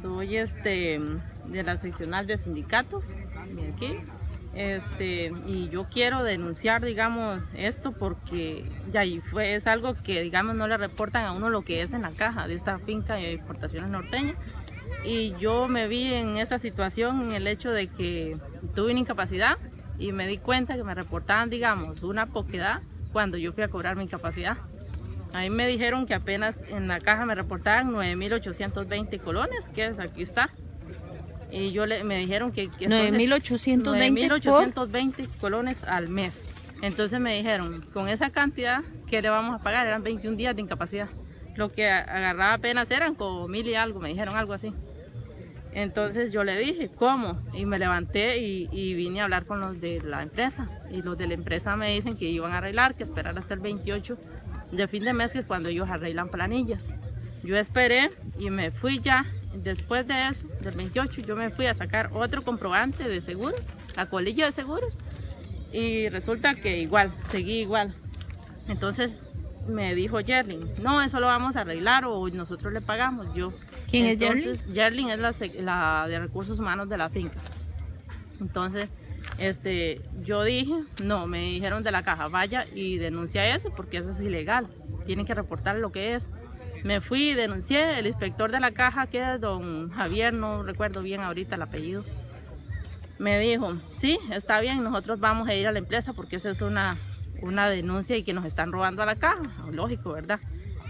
soy este de la seccional de sindicatos de aquí. Este, y yo quiero denunciar, digamos, esto porque ya y fue, es algo que, digamos, no le reportan a uno lo que es en la caja de esta finca de exportaciones norteñas. Y yo me vi en esta situación en el hecho de que tuve una incapacidad y me di cuenta que me reportaban, digamos, una poquedad cuando yo fui a cobrar mi incapacidad. A mí me dijeron que apenas en la caja me reportaban 9.820 colones, que es, aquí está. Y yo le, me dijeron que... que 9.820 colones al mes. Entonces me dijeron, con esa cantidad, ¿qué le vamos a pagar? Eran 21 días de incapacidad. Lo que agarraba apenas eran como mil y algo, me dijeron algo así. Entonces yo le dije, ¿cómo? Y me levanté y, y, vine a hablar con los de la empresa. Y los de la empresa me dicen que iban a arreglar, que esperar hasta el 28 de fin de mes, que es cuando ellos arreglan planillas. Yo esperé y me fui ya. Después de eso, del 28, yo me fui a sacar otro comprobante de seguro, la colilla de seguros. Y resulta que igual, seguí igual. Entonces me dijo Yerling, no, eso lo vamos a arreglar o nosotros le pagamos. Yo, ¿Quién es Yerling? Yerling es la, la de recursos humanos de la finca. Entonces, este, yo dije, no, me dijeron de la caja, vaya y denuncia eso porque eso es ilegal, tienen que reportar lo que es. Me fui y denuncié, el inspector de la caja, que es don Javier, no recuerdo bien ahorita el apellido, me dijo, sí, está bien, nosotros vamos a ir a la empresa porque esa es una, una denuncia y que nos están robando a la caja, lógico, ¿verdad?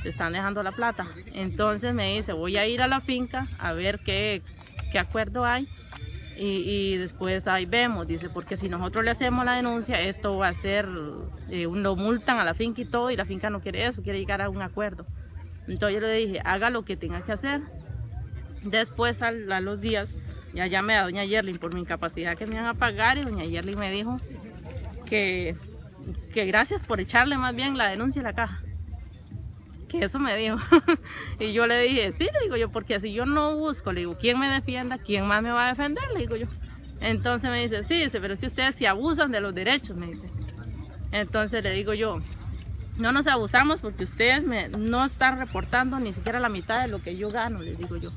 están dejando la plata. Entonces me dice, voy a ir a la finca a ver qué, qué acuerdo hay y, después ahí vemos, dice, porque si nosotros le hacemos la denuncia, esto va a ser, eh, lo multan a la finca y todo, y la finca no quiere eso, quiere llegar a un acuerdo. Entonces yo le dije, haga lo que tenga que hacer. Después a, los días, ya llamé a doña Yerlin por mi incapacidad que me iban a pagar y doña Yerlin me dijo que, que gracias por echarle más bien la denuncia a la caja que eso me dijo. y yo le dije, sí, le digo yo, porque si yo no busco, le digo, ¿quién me defienda? ¿Quién más me va a defender? Le digo yo. Entonces me dice, sí, dice, pero es que ustedes se abusan de los derechos, me dice. Entonces le digo yo, no nos abusamos porque ustedes me, no están reportando ni siquiera la mitad de lo que yo gano, le digo yo.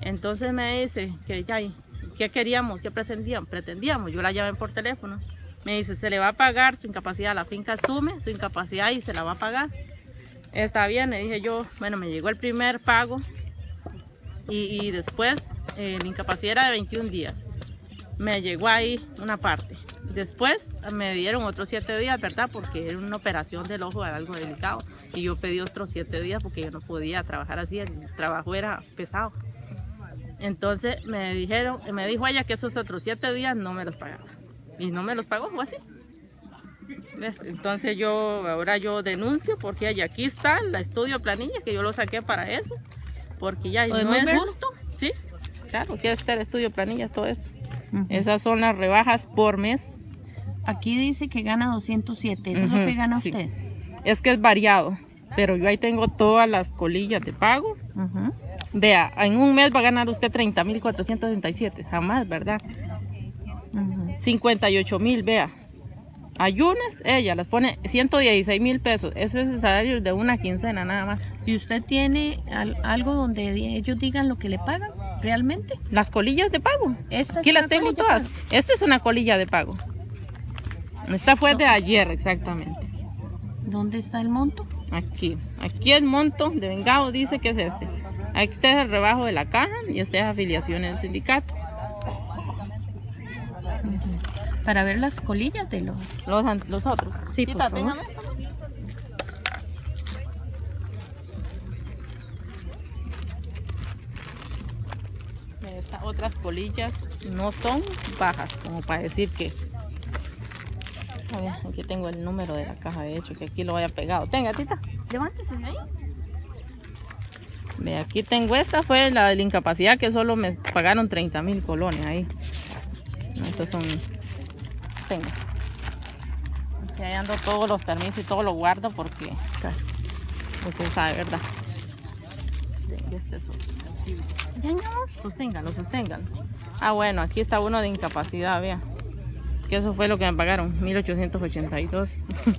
Entonces me dice que ya, ¿qué queríamos? ¿Qué pretendíamos? Pretendíamos, yo la llamé por teléfono. Me dice, se le va a pagar su incapacidad, la finca asume su incapacidad y se la va a pagar. Está bien, le dije yo, bueno, me llegó el primer pago y, después eh, incapacidad era de 21 días. Me llegó ahí una parte. Después me dieron otros 7 días, ¿verdad? Porque era una operación del ojo, era algo delicado. Y yo pedí otros 7 días porque yo no podía trabajar así, el trabajo era pesado. Entonces me dijeron, me dijo ella que esos otros 7 días no me los pagaba. Y no me los pagó, fue así. Entonces yo, ahora yo denuncio porque aquí está el estudio planilla que yo lo saqué para eso. Porque ya no es justo. Sí, claro, aquí está el estudio planilla, todo esto. Esas son las rebajas por mes. Aquí dice que gana 207, ¿eso es lo que gana usted? Es que es variado, pero yo ahí tengo todas las colillas de pago. Vea, en un mes va a ganar usted 30.467, jamás, ¿verdad? 58.000, vea. Ayunas, ella las pone 116 mil pesos. Ese es el salario de una quincena nada más. ¿Y usted tiene algo donde ellos digan lo que le pagan realmente? Las colillas de pago. Aquí las tengo todas. Esta es una colilla de pago. Esta fue de ayer exactamente. ¿Dónde está el monto? Aquí. Aquí el monto de vengado dice que es este. Aquí está el rebajo de la caja y esta es afiliación en el sindicato para ver las colillas de los, los, otros. Sí, por favor. Estas otras colillas no son bajas, como para decir que... A ver, aquí tengo el número de la caja, de hecho, que aquí lo haya pegado. Tenga, tita, levántese ahí. Ve, aquí tengo esta, fue la de la incapacidad, que solo me pagaron 30 mil colones ahí. Estos son tengo. Aquí ando todos los permisos y todo lo guardo porque pues se sabe, ¿verdad? Este es Sosténgalo, sosténgalo. Ah, bueno, aquí está uno de incapacidad, vea. Que eso fue lo que me pagaron, 1882.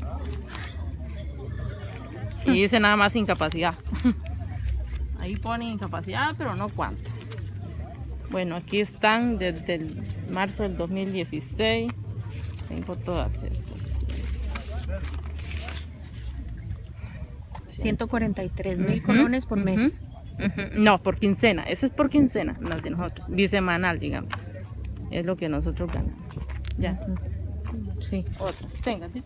y dice nada más incapacidad. Ahí pone incapacidad, pero no cuánto. Bueno, aquí están desde el marzo del 2016. Tengo todas estas. 143 mil Ujú, colones por mes. No, por quincena. Ese es por quincena, las de nosotros. Bisemanal, digamos. Es lo que nosotros ganamos. Ya. Sí. Otra. Tenga, ¿sí?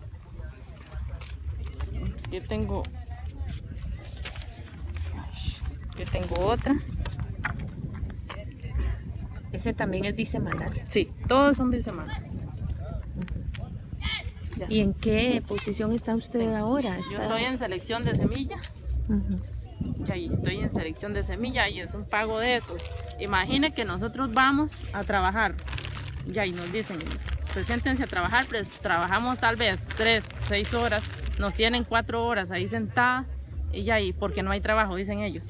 Yo tengo. Yo tengo otra. Ese también es bisemanal. Sí, todos son bisemanal. Ya. ¿Y en qué posición está usted ahora? Yo estoy en selección de semilla. Ujú. Y ahí estoy en selección de semilla y es un pago de eso. Imagine que nosotros vamos a trabajar. Ya y nos dicen, preséntense a trabajar, pues trabajamos tal vez tres, seis horas, nos tienen cuatro horas ahí sentada y ya y porque no hay trabajo, dicen ellos.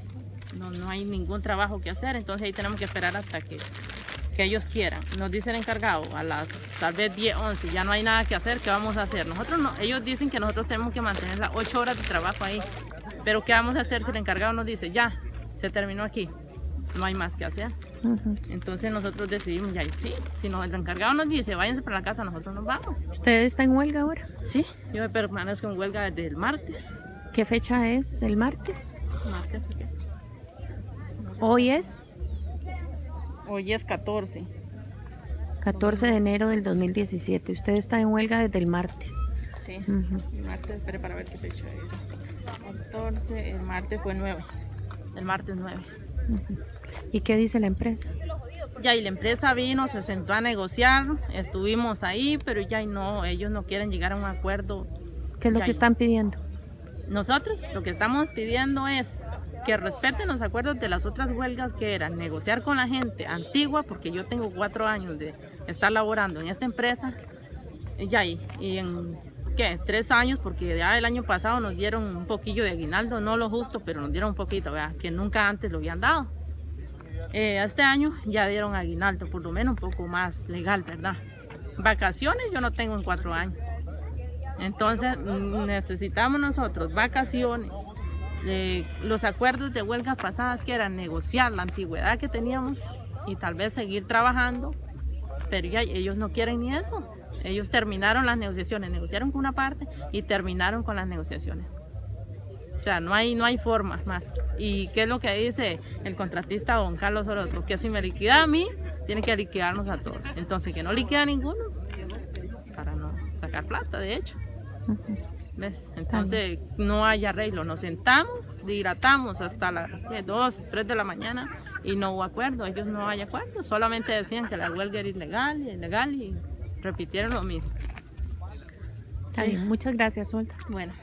No, no hay ningún trabajo que hacer, entonces ahí tenemos que esperar hasta que, que ellos quieran. Nos dice el encargado a las tal vez 10, 11, ya no hay nada que hacer, ¿qué vamos a hacer? Nosotros no, ellos dicen que nosotros tenemos que mantener las 8 horas de trabajo ahí. Pero ¿qué vamos a hacer si el encargado nos dice, ya, se terminó aquí, no hay más que hacer? Entonces nosotros decidimos, ya, sí, si no, el encargado nos dice, váyanse para la casa, nosotros nos vamos. ¿Usted está en huelga ahora? Sí, yo me permanezco en huelga desde el martes. ¿Qué fecha es? ¿El martes? Martes, ¿qué? Hoy es Hoy es 14. 14 de enero del 2017. Usted está en huelga desde el martes. Sí, el martes, espere para ver qué fecha es. 14, el martes fue 9. El martes 9. Ujú. ¿Y qué dice la empresa? Ya, y la empresa vino, se sentó a negociar, estuvimos ahí, pero ya y no, ellos no quieren llegar a un acuerdo ¿Qué es lo Ya, que están pidiendo? Nosotros lo que estamos pidiendo es que respeten los acuerdos de las otras huelgas que eran negociar con la gente antigua, porque yo tengo cuatro años de estar laborando en esta empresa, ya y, y en ¿qué? tres años, porque ya el año pasado nos dieron un poquillo de aguinaldo, no lo justo, pero nos dieron un poquito, ¿verdad? que nunca antes lo habían dado. Eh, este año ya dieron aguinaldo, por lo menos un poco más legal, ¿verdad? Vacaciones yo no tengo en cuatro años. Entonces mm, necesitamos nosotros vacaciones, eh, los acuerdos de huelgas pasadas que eran negociar la antigüedad que teníamos y tal vez seguir trabajando, pero ellos no quieren ni eso. Ellos terminaron las negociaciones, negociaron con una parte y terminaron con las negociaciones. O sea, no hay, no hay formas más. ¿Y qué es lo que dice el contratista don Carlos Orozco? Que si me liquida a mí, tiene que liquidarnos a todos. Entonces, que no liquida a ninguno para no sacar plata, de hecho. ¿Ves? Entonces no hay arreglo. Nos sentamos, dilatamos hasta las 2, 3 de la mañana y no hubo acuerdo. Ellos no hay acuerdo. Solamente decían que la huelga era ilegal y ilegal y repitieron lo mismo. Está bien, muchas gracias, Olga. Bueno.